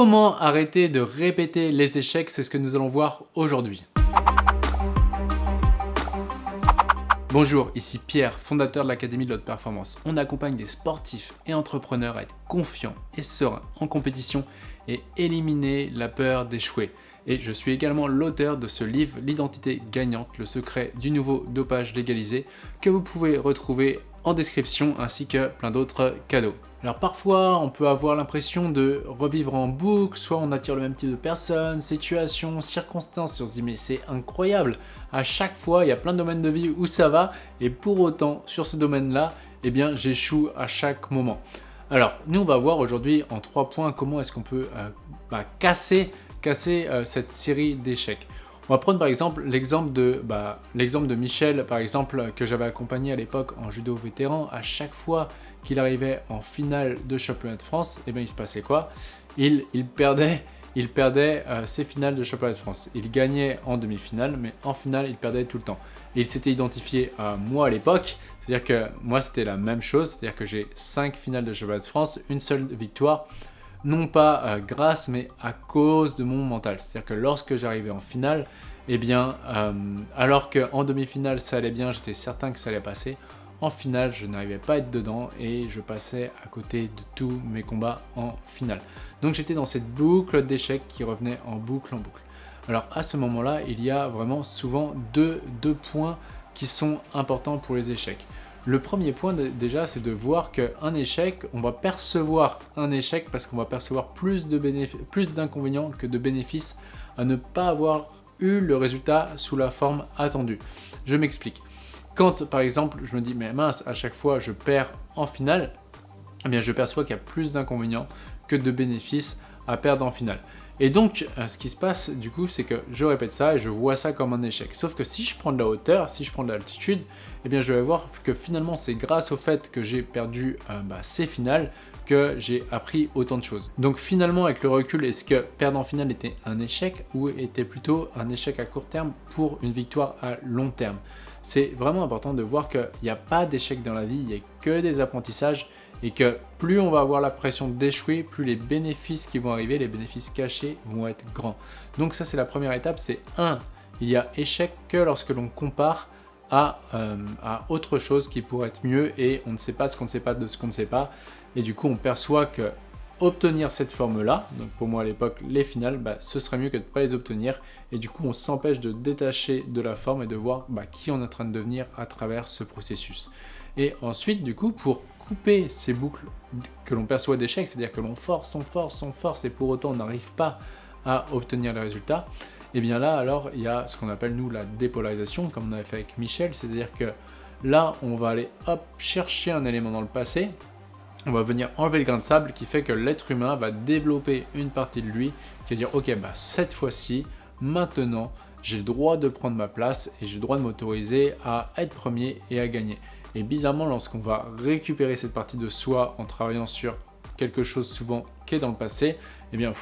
Comment arrêter de répéter les échecs C'est ce que nous allons voir aujourd'hui. Bonjour, ici Pierre, fondateur de l'Académie de l'Haute Performance. On accompagne des sportifs et entrepreneurs à être confiants et sereins en compétition et éliminer la peur d'échouer. Et je suis également l'auteur de ce livre, L'identité gagnante, le secret du nouveau dopage légalisé, que vous pouvez retrouver en description ainsi que plein d'autres cadeaux. Alors parfois, on peut avoir l'impression de revivre en boucle, soit on attire le même type de personnes, situations, circonstances, et on se dit mais c'est incroyable, à chaque fois il y a plein de domaines de vie où ça va, et pour autant sur ce domaine-là, eh bien j'échoue à chaque moment. Alors nous on va voir aujourd'hui en trois points comment est-ce qu'on peut euh, bah, casser, euh, cette série d'échecs. On va prendre par exemple l'exemple de, bah, Michel, par exemple, que j'avais accompagné à l'époque en judo vétéran. À chaque fois qu'il arrivait en finale de championnat de France, eh bien, il se passait quoi? Il, perdait, il perdait euh, ses finales de championnat de France. Il gagnait en demi-finale, mais en finale, il perdait tout le temps. Et il s'était identifié à moi à l'époque, c'est-à-dire que moi, c'était la même chose, c'est-à-dire que j'ai 5 finales de championnat de France, une seule victoire, non pas euh, grâce, mais à cause de mon mental. C'est-à-dire que lorsque j'arrivais en finale, eh bien, euh, alors qu'en demi-finale ça allait bien, j'étais certain que ça allait passer, en finale je n'arrivais pas à être dedans et je passais à côté de tous mes combats en finale. Donc j'étais dans cette boucle d'échecs qui revenait en boucle en boucle. Alors à ce moment-là, il y a vraiment souvent deux, deux points qui sont importants pour les échecs. Le premier point déjà, c'est de voir qu'un échec, on va percevoir un échec parce qu'on va percevoir plus d'inconvénients que de bénéfices à ne pas avoir eu le résultat sous la forme attendue. Je m'explique. Quand par exemple, je me dis, mais mince, à chaque fois je perds en finale, eh bien je perçois qu'il y a plus d'inconvénients que de bénéfices à perdre en finale. Et donc, euh, ce qui se passe du coup, c'est que je répète ça et je vois ça comme un échec. Sauf que si je prends de la hauteur, si je prends de l'altitude, eh bien je vais voir que finalement c'est grâce au fait que j'ai perdu euh, bah, ces finales que j'ai appris autant de choses. Donc finalement avec le recul, est-ce que perdre en finale était un échec ou était plutôt un échec à court terme pour une victoire à long terme? C'est vraiment important de voir qu'il n'y a pas d'échec dans la vie, il n'y a que des apprentissages et que plus on va avoir la pression d'échouer, plus les bénéfices qui vont arriver, les bénéfices cachés vont être grands. Donc ça c'est la première étape, c'est 1. Il y a échec que lorsque l'on compare à, euh, à, autre chose qui pourrait être mieux et on ne sait pas ce qu'on ne sait pas de ce qu'on ne sait pas. Et du coup on perçoit que obtenir cette forme-là, donc pour moi à l'époque les finales, bah, ce serait mieux que de ne pas les obtenir. Et du coup on s'empêche de détacher de la forme et de voir bah, qui on est en train de devenir à travers ce processus. Et ensuite du coup pour couper ces boucles que l'on perçoit d'échec, c'est-à-dire que l'on force, on force, on force et pour autant on n'arrive pas à obtenir les résultats, et eh bien là alors il y a ce qu'on appelle nous la dépolarisation comme on avait fait avec Michel, c'est-à-dire que là on va aller hop chercher un élément dans le passé, on va venir enlever le grain de sable qui fait que l'être humain va développer une partie de lui qui va dire ok bah cette fois-ci, maintenant j'ai le droit de prendre ma place et j'ai le droit de m'autoriser à être premier et à gagner. Et bizarrement, lorsqu'on va récupérer cette partie de soi en travaillant sur quelque chose souvent qui est dans le passé, eh bien,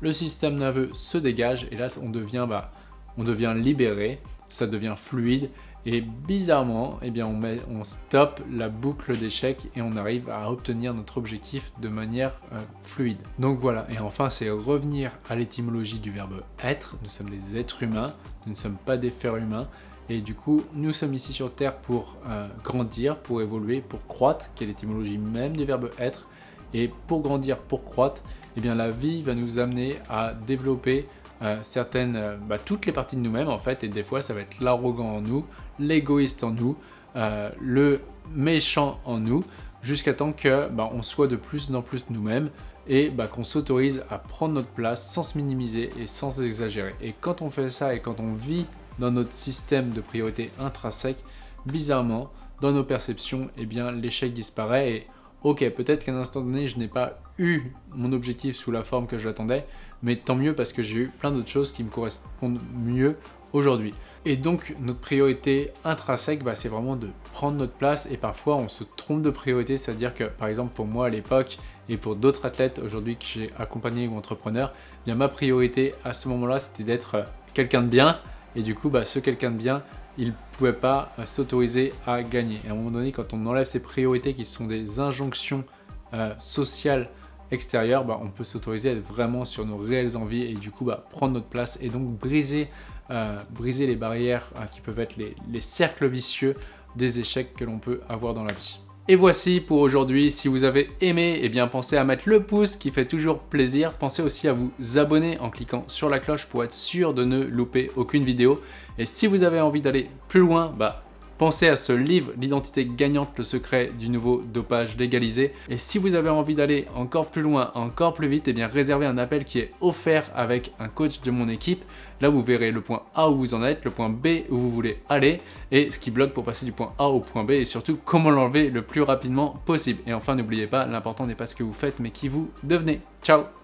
le système nerveux se dégage et là, on devient, bah, on devient libéré, ça devient fluide et bizarrement, eh bien, on, met, stoppe la boucle d'échec et on arrive à obtenir notre objectif de manière euh, fluide. Donc voilà, et enfin, c'est revenir à l'étymologie du verbe être. Nous sommes des êtres humains, nous ne sommes pas des fers humains et du coup, nous sommes ici sur Terre pour euh, grandir, pour évoluer, pour croître, qui est l'étymologie même du verbe être. Et pour grandir, pour croître, eh bien la vie va nous amener à développer euh, euh, bah, toutes les parties de nous-mêmes en fait. Et des fois, ça va être l'arrogant en nous, l'égoïste en nous, le méchant en nous, jusqu'à temps que bah, on soit de plus en plus nous-mêmes et bah, qu'on s'autorise à prendre notre place sans se minimiser et sans exagérer. Et quand on fait ça et quand on vit dans notre système de priorité intrinsèque, bizarrement, dans nos perceptions, eh bien l'échec disparaît et ok, peut-être qu'à un instant donné, je n'ai pas eu mon objectif sous la forme que je l'attendais, mais tant mieux parce que j'ai eu plein d'autres choses qui me correspondent mieux aujourd'hui. Et donc, notre priorité intrinsèque, bah, c'est vraiment de prendre notre place et parfois on se trompe de priorité, c'est-à-dire que par exemple pour moi à l'époque et pour d'autres athlètes aujourd'hui que j'ai accompagnés ou entrepreneurs, bien ma priorité à ce moment-là, c'était d'être quelqu'un de bien, et du coup, bah, ce quelqu'un de bien, il ne pouvait pas euh, s'autoriser à gagner. Et à un moment donné, quand on enlève ces priorités qui sont des injonctions euh, sociales extérieur, bah, on peut s'autoriser à être vraiment sur nos réelles envies et du coup bah, prendre notre place et donc briser, euh, les barrières euh, qui peuvent être les cercles vicieux des échecs que l'on peut avoir dans la vie. Et voici pour aujourd'hui, si vous avez aimé, eh bien pensez à mettre le pouce qui fait toujours plaisir. Pensez aussi à vous abonner en cliquant sur la cloche pour être sûr de ne louper aucune vidéo. Et si vous avez envie d'aller plus loin, bah Pensez à ce livre, L'identité gagnante, le secret du nouveau dopage légalisé. Et si vous avez envie d'aller encore plus loin, encore plus vite, eh bien réservez un appel qui est offert avec un coach de mon équipe. Là, vous verrez le point A où vous en êtes, le point B où vous voulez aller, et ce qui bloque pour passer du point A au point B, et surtout comment l'enlever le plus rapidement possible. Et enfin, n'oubliez pas, l'important n'est pas ce que vous faites, mais qui vous devenez. Ciao